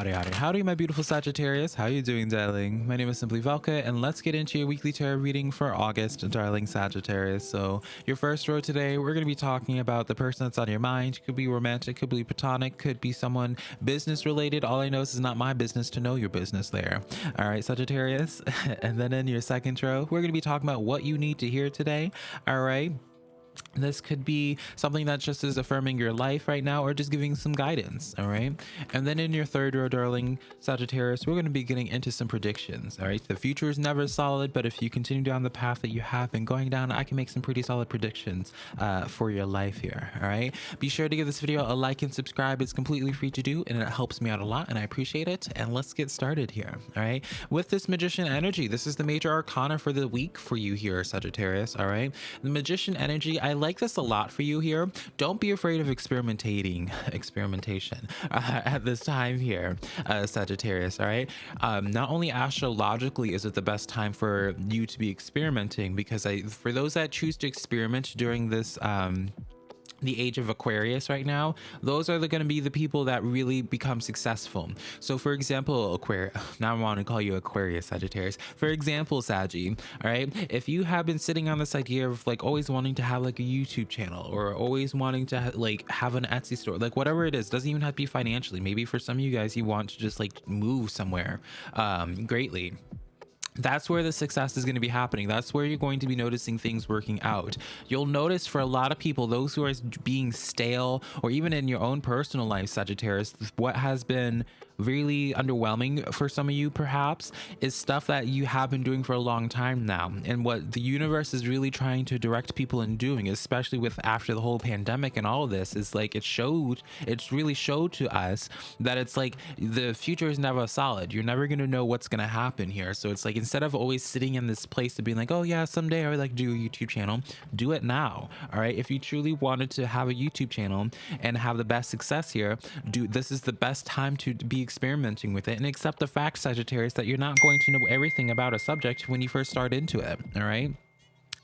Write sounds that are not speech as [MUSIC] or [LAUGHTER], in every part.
Howdy, howdy, howdy, my beautiful Sagittarius. How are you doing, darling? My name is Simply Velka, and let's get into your weekly tarot reading for August, darling Sagittarius. So, your first row today, we're going to be talking about the person that's on your mind. Could be romantic, could be platonic, could be someone business related. All I know is it's not my business to know your business there. All right, Sagittarius. [LAUGHS] and then in your second row, we're going to be talking about what you need to hear today. All right this could be something that just is affirming your life right now or just giving some guidance all right? And then in your third row darling sagittarius we're going to be getting into some predictions all right? The future is never solid but if you continue down the path that you have been going down i can make some pretty solid predictions uh, for your life here all right? Be sure to give this video a like and subscribe. It's completely free to do and it helps me out a lot and i appreciate it. And let's get started here all right? With this magician energy this is the major arcana for the week for you here sagittarius all right? The magician energy I like this a lot for you here. Don't be afraid of experimentating, [LAUGHS] experimentation [LAUGHS] uh, at this time here, uh, Sagittarius. All right. Um, not only astrologically is it the best time for you to be experimenting, because I, for those that choose to experiment during this. Um, the age of Aquarius right now, those are going to be the people that really become successful. So, for example, Aquarius, [SIGHS] now I want to call you Aquarius Sagittarius. For example, Saggy, all right, if you have been sitting on this idea of like always wanting to have like a YouTube channel or always wanting to like have an Etsy store, like whatever it is, doesn't even have to be financially. Maybe for some of you guys, you want to just like move somewhere um, greatly that's where the success is going to be happening. That's where you're going to be noticing things working out. You'll notice for a lot of people, those who are being stale, or even in your own personal life, Sagittarius, what has been really underwhelming for some of you perhaps is stuff that you have been doing for a long time now. And what the universe is really trying to direct people in doing especially with after the whole pandemic and all of this is like it showed it's really showed to us that it's like the future is never solid. You're never going to know what's going to happen here. So it's like instead of always sitting in this place of being like oh yeah someday i would like to do a youtube channel do it now all right? If you truly wanted to have a youtube channel and have the best success here do this is the best time to be experimenting with it and accept the fact, Sagittarius, that you're not going to know everything about a subject when you first start into it. All right.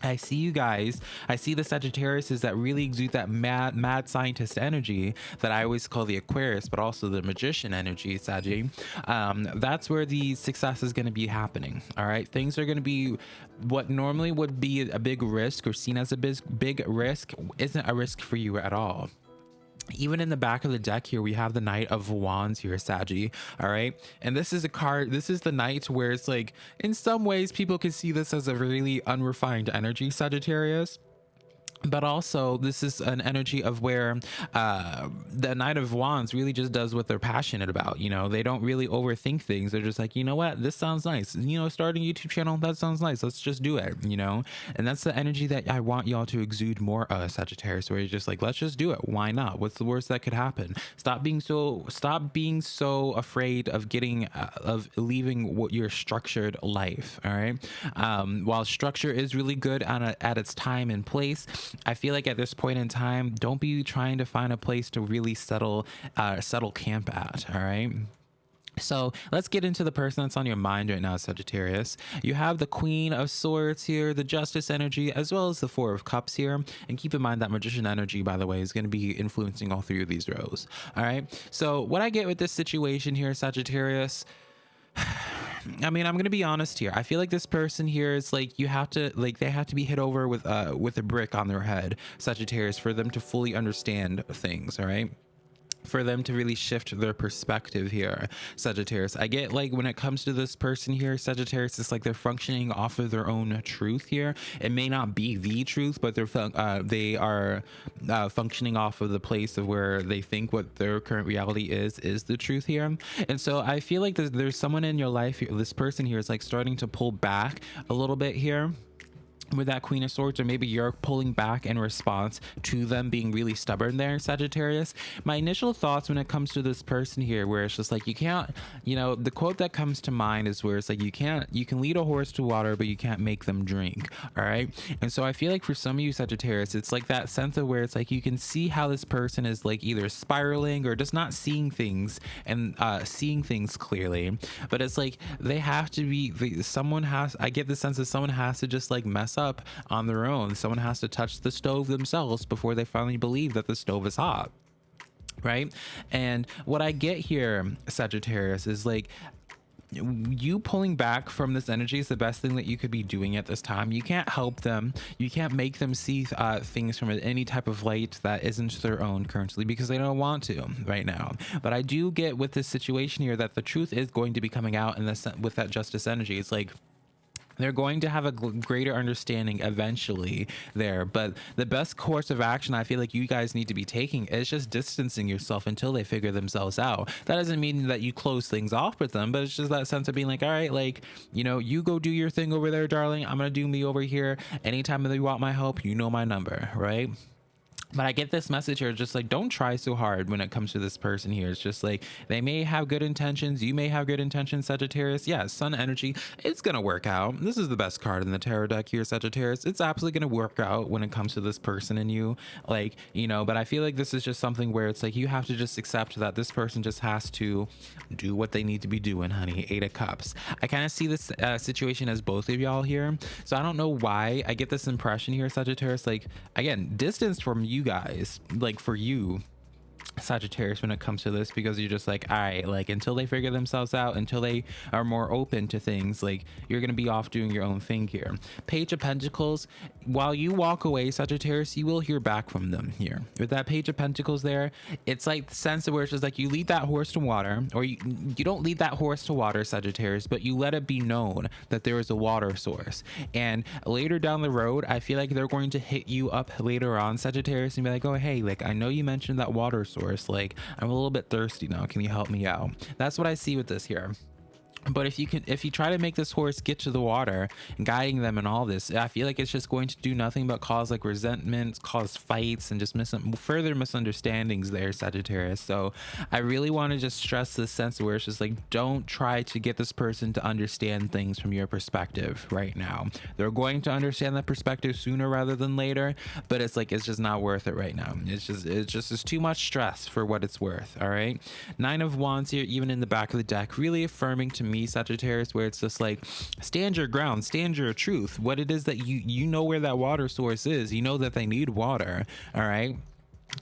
I see you guys. I see the Sagittariuses that really exude that mad, mad scientist energy that I always call the Aquarius, but also the magician energy, Saggy. Um, that's where the success is going to be happening. All right. Things are going to be what normally would be a big risk or seen as a big, big risk isn't a risk for you at all even in the back of the deck here we have the knight of wands here saggy all right? And this is a card this is the knight where it's like in some ways people can see this as a really unrefined energy sagittarius but also this is an energy of where uh, the knight of wands really just does what they're passionate about you know? They don't really overthink things. They're just like you know what? This sounds nice. You know starting a youtube channel. That sounds nice. Let's just do it you know? And that's the energy that i want y'all to exude more uh sagittarius where you're just like let's just do it. Why not? What's the worst that could happen? Stop being so stop being so afraid of getting uh, of leaving what your structured life all right? Um while structure is really good on a, at its time and place I feel like at this point in time, don't be trying to find a place to really settle, uh, settle camp at. All right. So let's get into the person that's on your mind right now, Sagittarius. You have the Queen of Swords here, the Justice energy, as well as the Four of Cups here. And keep in mind that Magician energy, by the way, is going to be influencing all three of these rows. All right. So what I get with this situation here, Sagittarius, [SIGHS] I mean, I'm gonna be honest here. I feel like this person here is like you have to like they have to be hit over with uh with a brick on their head, Sagittarius, for them to fully understand things. All right for them to really shift their perspective here, Sagittarius. I get like when it comes to this person here, Sagittarius, it's like they're functioning off of their own truth here. It may not be the truth, but they're uh, they are uh, functioning off of the place of where they think what their current reality is is the truth here. And so I feel like there's, there's someone in your life, this person here is like starting to pull back a little bit here with that queen of swords or maybe you're pulling back in response to them being really stubborn there sagittarius. My initial thoughts when it comes to this person here where it's just like you can't you know the quote that comes to mind is where it's like you can't you can lead a horse to water but you can't make them drink all right? And so i feel like for some of you sagittarius it's like that sense of where it's like you can see how this person is like either spiraling or just not seeing things and uh seeing things clearly. But it's like they have to be someone has i get the sense that someone has to just like mess up on their own. Someone has to touch the stove themselves before they finally believe that the stove is hot right? And what I get here, Sagittarius, is like you pulling back from this energy is the best thing that you could be doing at this time. You can't help them. You can't make them see uh, things from any type of light that isn't their own currently because they don't want to right now. But I do get with this situation here that the truth is going to be coming out in this with that justice energy. It's like they're going to have a greater understanding eventually there but the best course of action i feel like you guys need to be taking is just distancing yourself until they figure themselves out. That doesn't mean that you close things off with them but it's just that sense of being like all right like you know you go do your thing over there darling. I'm gonna do me over here. Anytime that you want my help you know my number right but I get this message here, just like, don't try so hard when it comes to this person here. It's just like, they may have good intentions. You may have good intentions, Sagittarius. Yeah, sun energy, it's going to work out. This is the best card in the tarot deck here, Sagittarius. It's absolutely going to work out when it comes to this person and you. Like, you know, but I feel like this is just something where it's like, you have to just accept that this person just has to do what they need to be doing, honey. Eight of Cups. I kind of see this uh, situation as both of y'all here. So I don't know why I get this impression here, Sagittarius. Like, again, distance from you you guys, like for you, Sagittarius when it comes to this because you're just like, all right, like until they figure themselves out, until they are more open to things, like you're gonna be off doing your own thing here. Page of Pentacles, while you walk away, Sagittarius, you will hear back from them here. With that Page of Pentacles there, it's like the sense of where it's just like you lead that horse to water, or you you don't lead that horse to water, Sagittarius, but you let it be known that there is a water source. And later down the road, I feel like they're going to hit you up later on, Sagittarius, and be like, oh hey, like I know you mentioned that water source Like, I'm a little bit thirsty now. Can you help me out? That's what I see with this here but if you can if you try to make this horse get to the water and guiding them and all this i feel like it's just going to do nothing but cause like resentment cause fights and just further misunderstandings there sagittarius. So i really want to just stress this sense where it's just like don't try to get this person to understand things from your perspective right now. They're going to understand that perspective sooner rather than later but it's like it's just not worth it right now. It's just it's just it's too much stress for what it's worth all right? Nine of wands here even in the back of the deck really affirming to me me, Sagittarius, where it's just like stand your ground, stand your truth. What it is that you you know where that water source is. You know that they need water. All right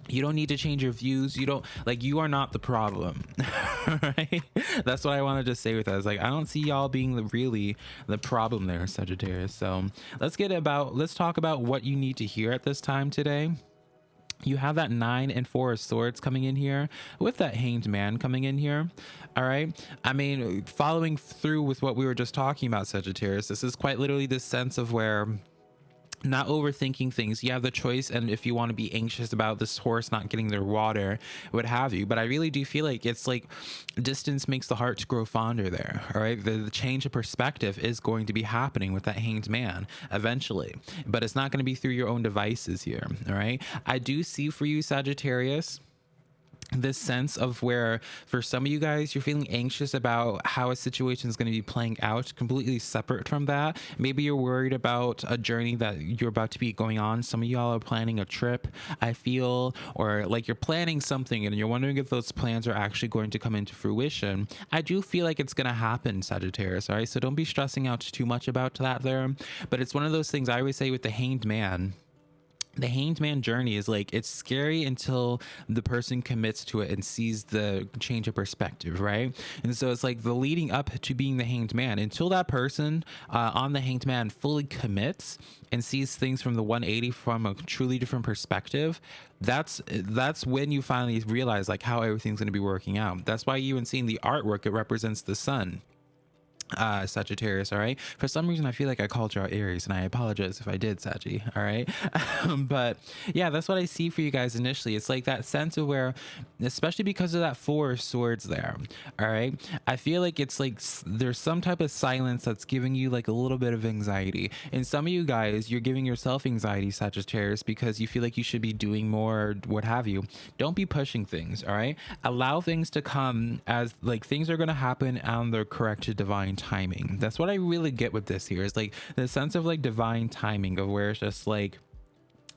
you don't need to change your views you don't like you are not the problem [LAUGHS] right that's what i wanted to say with it's like i don't see y'all being the really the problem there sagittarius so let's get about let's talk about what you need to hear at this time today you have that nine and four of swords coming in here with that hanged man coming in here. All right. I mean following through with what we were just talking about sagittarius this is quite literally this sense of where not overthinking things. You have the choice and if you want to be anxious about this horse not getting their water what have you. But i really do feel like it's like distance makes the heart grow fonder there all right? The, the change of perspective is going to be happening with that hanged man eventually. But it's not going to be through your own devices here all right? I do see for you sagittarius this sense of where for some of you guys you're feeling anxious about how a situation is going to be playing out completely separate from that. Maybe you're worried about a journey that you're about to be going on. Some of y'all are planning a trip i feel or like you're planning something and you're wondering if those plans are actually going to come into fruition. I do feel like it's going to happen sagittarius all right? So don't be stressing out too much about that there. But it's one of those things i always say with the hanged man the hanged man journey is like it's scary until the person commits to it and sees the change of perspective right? And so it's like the leading up to being the hanged man until that person uh, on the hanged man fully commits and sees things from the 180 from a truly different perspective that's that's when you finally realize like how everything's going to be working out. That's why even seeing the artwork it represents the sun uh sagittarius all right? For some reason i feel like i called you out aries and i apologize if i did saggy all right? [LAUGHS] But yeah that's what i see for you guys initially. It's like that sense of where especially because of that four swords there all right? I feel like it's like there's some type of silence that's giving you like a little bit of anxiety. And some of you guys you're giving yourself anxiety sagittarius because you feel like you should be doing more what have you. Don't be pushing things all right? Allow things to come as like things are going to happen on the correct divine divine timing. That's what I really get with this here is like the sense of like divine timing of where it's just like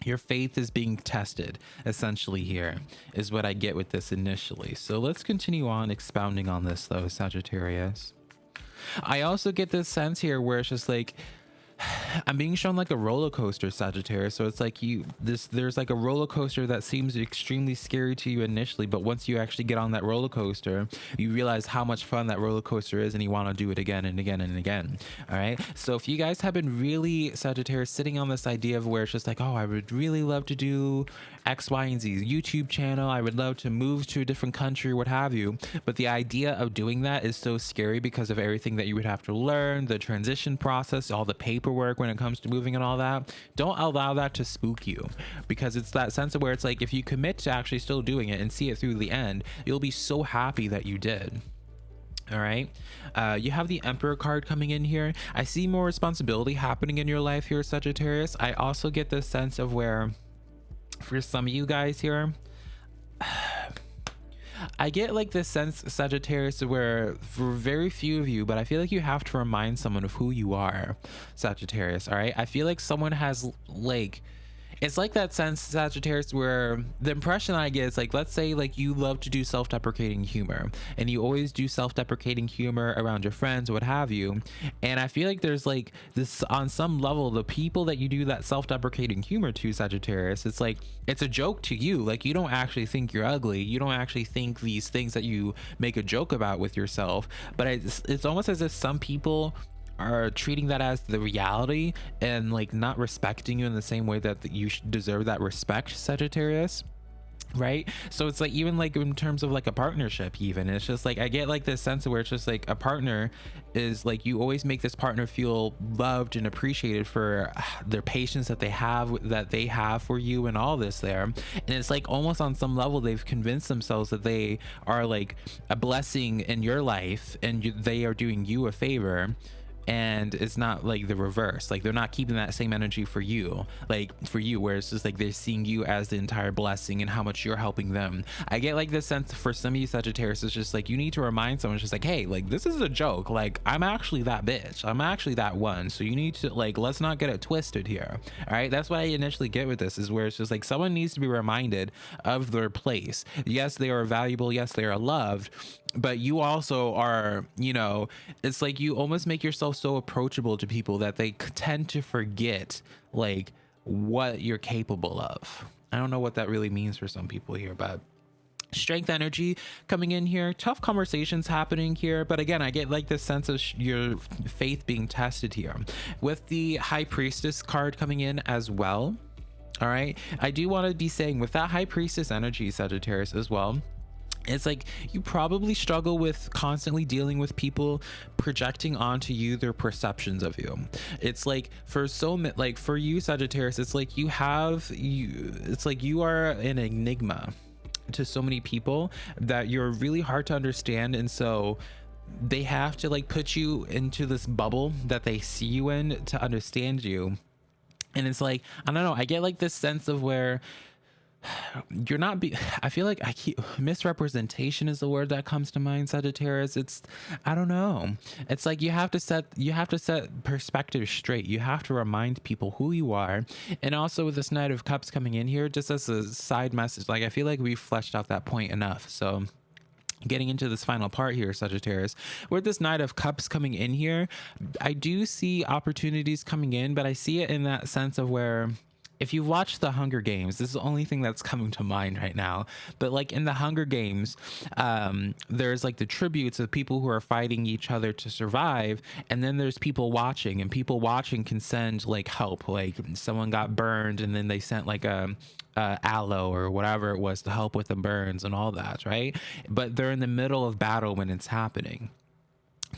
your faith is being tested essentially here is what I get with this initially. So let's continue on expounding on this though, Sagittarius. I also get this sense here where it's just like [SIGHS] I'm being shown like a roller coaster, Sagittarius. So it's like you this there's like a roller coaster that seems extremely scary to you initially, but once you actually get on that roller coaster, you realize how much fun that roller coaster is and you want to do it again and again and again. All right. So if you guys have been really Sagittarius sitting on this idea of where it's just like, oh, I would really love to do X, Y, and Z YouTube channel. I would love to move to a different country, what have you. But the idea of doing that is so scary because of everything that you would have to learn, the transition process, all the paperwork when it comes to moving and all that. Don't allow that to spook you. Because it's that sense of where it's like if you commit to actually still doing it and see it through the end, you'll be so happy that you did. All right? Uh, you have the emperor card coming in here. I see more responsibility happening in your life here sagittarius. I also get this sense of where for some of you guys here I get like this sense Sagittarius where for very few of you, but I feel like you have to remind someone of who you are, Sagittarius. All right. I feel like someone has like it's like that sense sagittarius where the impression i get is like let's say like you love to do self-deprecating humor and you always do self-deprecating humor around your friends what have you and i feel like there's like this on some level the people that you do that self-deprecating humor to sagittarius it's like it's a joke to you. Like you don't actually think you're ugly. You don't actually think these things that you make a joke about with yourself. But it's, it's almost as if some people are treating that as the reality and like not respecting you in the same way that you deserve that respect sagittarius right? So it's like even like in terms of like a partnership even it's just like i get like this sense of where it's just like a partner is like you always make this partner feel loved and appreciated for uh, their patience that they have that they have for you and all this there. And it's like almost on some level they've convinced themselves that they are like a blessing in your life and you, they are doing you a favor and it's not like the reverse. Like they're not keeping that same energy for you like for you where it's just like they're seeing you as the entire blessing and how much you're helping them. I get like this sense for some of you sagittarius it's just like you need to remind someone just like hey like this is a joke. Like i'm actually that bitch. I'm actually that one. So you need to like let's not get it twisted here. All right? That's what i initially get with this is where it's just like someone needs to be reminded of their place. Yes they are valuable. Yes they are loved but you also are you know it's like you almost make yourself so approachable to people that they tend to forget like what you're capable of. I don't know what that really means for some people here but strength energy coming in here tough conversations happening here but again i get like this sense of your faith being tested here. With the high priestess card coming in as well all right? I do want to be saying with that high priestess energy sagittarius as well it's like you probably struggle with constantly dealing with people projecting onto you their perceptions of you. It's like for so like for you sagittarius it's like you have you it's like you are an enigma to so many people that you're really hard to understand. And so they have to like put you into this bubble that they see you in to understand you. And it's like i don't know i get like this sense of where you're not be i feel like i keep misrepresentation is the word that comes to mind sagittarius. It's i don't know. It's like you have to set you have to set perspective straight. You have to remind people who you are. And also with this knight of cups coming in here just as a side message like i feel like we've fleshed out that point enough. So getting into this final part here sagittarius with this knight of cups coming in here i do see opportunities coming in but i see it in that sense of where if you watch the Hunger Games, this is the only thing that's coming to mind right now. But like in the Hunger Games, um, there's like the tributes of people who are fighting each other to survive, and then there's people watching, and people watching can send like help. Like someone got burned, and then they sent like a aloe or whatever it was to help with the burns and all that, right? But they're in the middle of battle when it's happening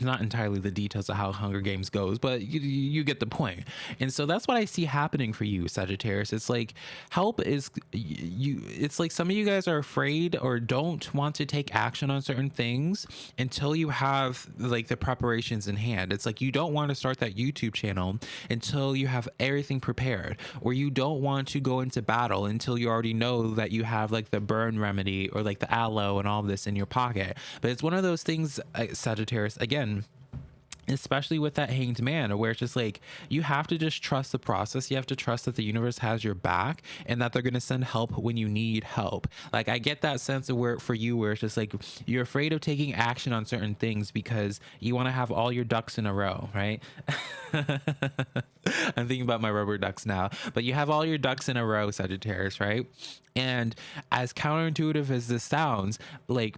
not entirely the details of how Hunger Games goes, but you, you get the point. And so that's what I see happening for you, Sagittarius. It's like help is you. It's like some of you guys are afraid or don't want to take action on certain things until you have like the preparations in hand. It's like you don't want to start that YouTube channel until you have everything prepared, or you don't want to go into battle until you already know that you have like the burn remedy or like the aloe and all this in your pocket. But it's one of those things, uh, Sagittarius. Again again especially with that hanged man where it's just like you have to just trust the process. You have to trust that the universe has your back and that they're going to send help when you need help. Like i get that sense of where for you where it's just like you're afraid of taking action on certain things because you want to have all your ducks in a row right? [LAUGHS] I'm thinking about my rubber ducks now. But you have all your ducks in a row sagittarius right? And as counterintuitive as this sounds like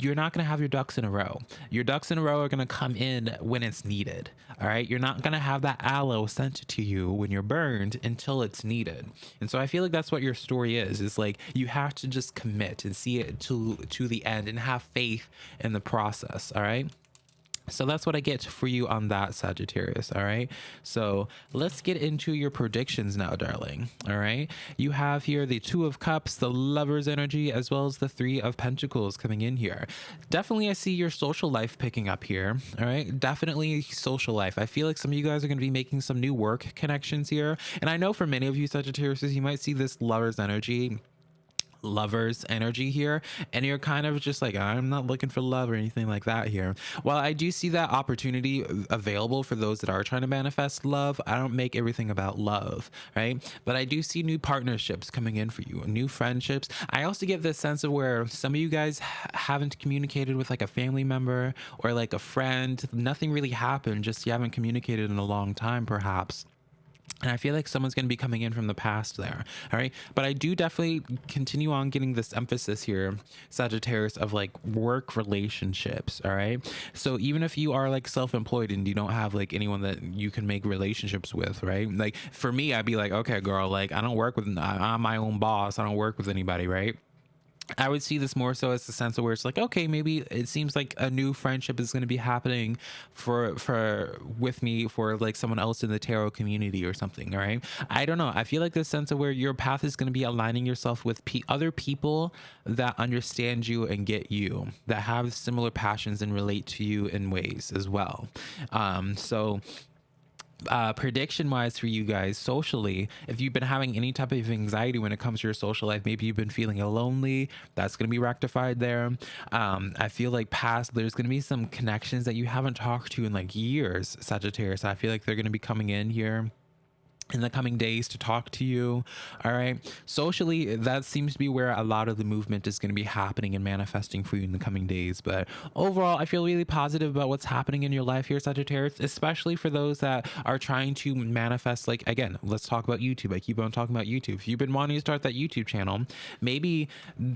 you're not going to have your ducks in a row. Your ducks in a row are going to come in when it's needed. All right. You're not going to have that aloe sent to you when you're burned until it's needed. And so I feel like that's what your story is. It's like you have to just commit and see it to to the end and have faith in the process. All right. So that's what I get for you on that Sagittarius. All right. So let's get into your predictions now, darling. All right. You have here the Two of Cups, the Lover's energy, as well as the Three of Pentacles coming in here. Definitely, I see your social life picking up here. All right. Definitely social life. I feel like some of you guys are going to be making some new work connections here. And I know for many of you Sagittarius, you might see this Lover's energy lovers energy here. And you're kind of just like i'm not looking for love or anything like that here. While i do see that opportunity available for those that are trying to manifest love i don't make everything about love right? But i do see new partnerships coming in for you new friendships. I also get this sense of where some of you guys haven't communicated with like a family member or like a friend. Nothing really happened just you haven't communicated in a long time perhaps and I feel like someone's going to be coming in from the past there. All right. But I do definitely continue on getting this emphasis here, Sagittarius, of like work relationships. All right. So even if you are like self employed and you don't have like anyone that you can make relationships with, right? Like for me, I'd be like, okay, girl, like I don't work with, uh, I'm my own boss. I don't work with anybody, right? I would see this more so as the sense of where it's like, okay, maybe it seems like a new friendship is going to be happening for for with me for like someone else in the tarot community or something, right? I don't know. I feel like this sense of where your path is going to be aligning yourself with pe other people that understand you and get you, that have similar passions and relate to you in ways as well. Um, so uh, prediction wise for you guys socially, if you've been having any type of anxiety when it comes to your social life, maybe you've been feeling lonely, that's going to be rectified there. Um, I feel like past, there's going to be some connections that you haven't talked to in like years, Sagittarius. I feel like they're going to be coming in here in the coming days to talk to you all right? Socially that seems to be where a lot of the movement is going to be happening and manifesting for you in the coming days. But overall i feel really positive about what's happening in your life here sagittarius especially for those that are trying to manifest like again let's talk about youtube. I keep on talking about youtube. If you've been wanting to start that youtube channel maybe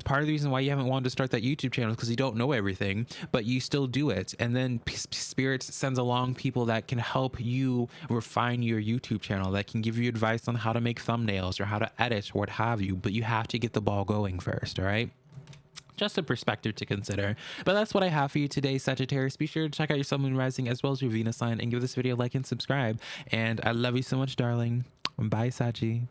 part of the reason why you haven't wanted to start that youtube channel is because you don't know everything but you still do it. And then spirit sends along people that can help you refine your youtube channel that can can give you advice on how to make thumbnails or how to edit or what have you, but you have to get the ball going first, all right? just a perspective to consider. But that's what I have for you today, Sagittarius. Be sure to check out your Sun Moon Rising as well as your Venus sign and give this video a like and subscribe. And I love you so much, darling. Bye, Saji.